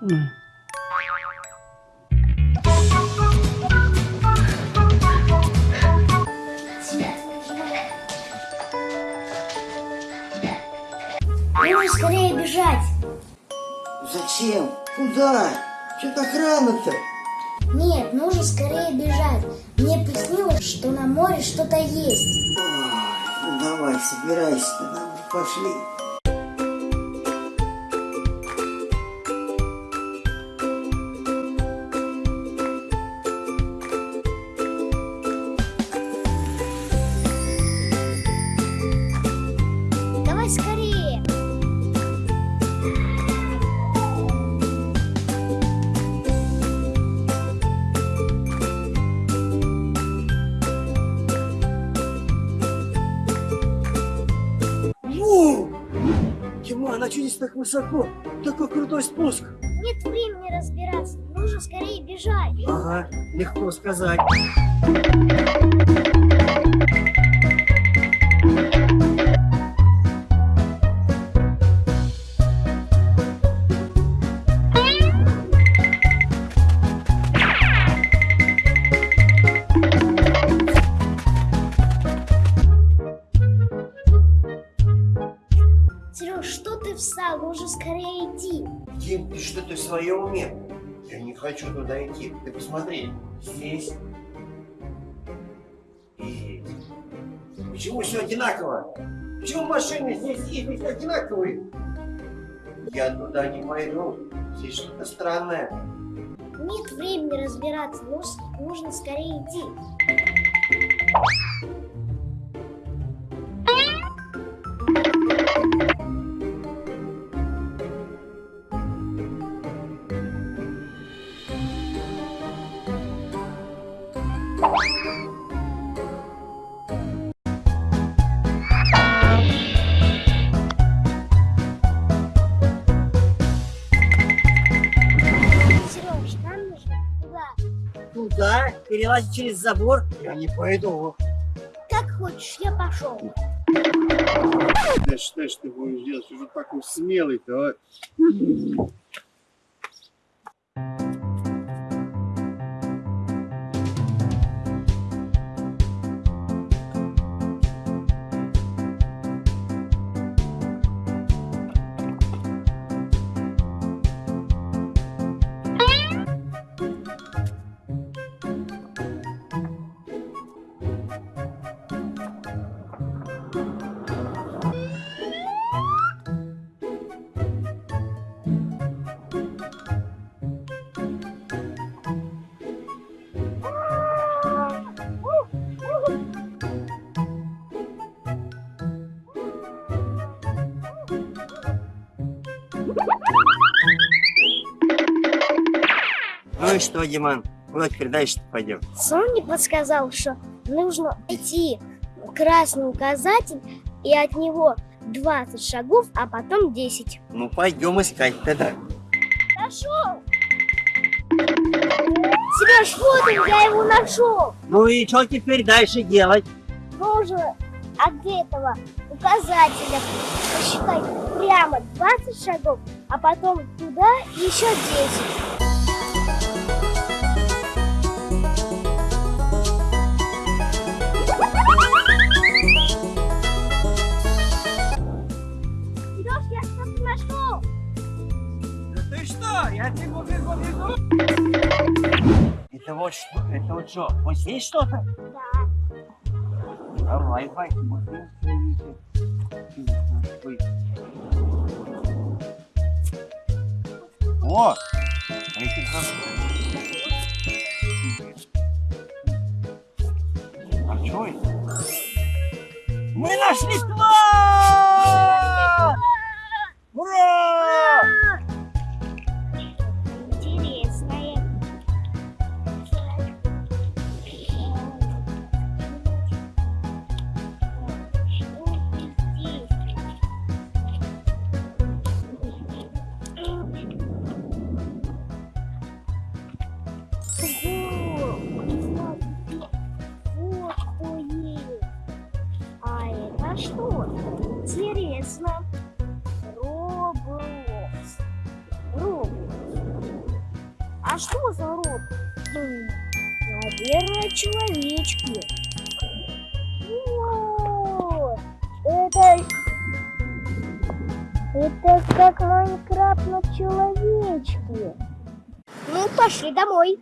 Нужно скорее бежать. Зачем? Куда? Что-то охрана-то. Нет, нужно скорее бежать. Мне приснилось, что на море что-то есть. Ой, ну давай, собирайся, нам пошли. Диман, а что здесь так высоко? Такой крутой спуск. Нет времени разбираться. Нужно скорее бежать. Ага, легко сказать. Что ты встал? Нужно скорее идти. Дим, ты что-то в своем уме? Я не хочу туда идти. Ты посмотри, здесь и Почему все одинаково? Почему машины здесь и здесь одинаковые? Я туда не пойду. Здесь что-то странное. Нет времени разбираться. Нужно скорее идти. Туда. Туда, перелазить через забор. Я не пойду. Как хочешь, я пошел. Да что ж ты будешь делать? Уже такой смелый-то, а? Ну и что, Диман? Куда теперь дальше пойдем? Сон мне подсказал, что нужно идти красный указатель и от него 20 шагов, а потом 10. Ну пойдем искать тогда. Нашел! Сереж, вот он, я его нашел! Ну и что теперь дальше делать? Нужно от этого указателя посчитать прямо 20 шагов, а потом туда еще 10. Что? Я бегу, бегу, бегу. Это вот что? Это вот что? Вот здесь что-то? Да. Давай, давай. Ой. О! Эти там- А что это? Мы нашли А что за рот? Наверное, человечки. О, это... Это как Майнкрафт на человечке. Ну, пошли домой.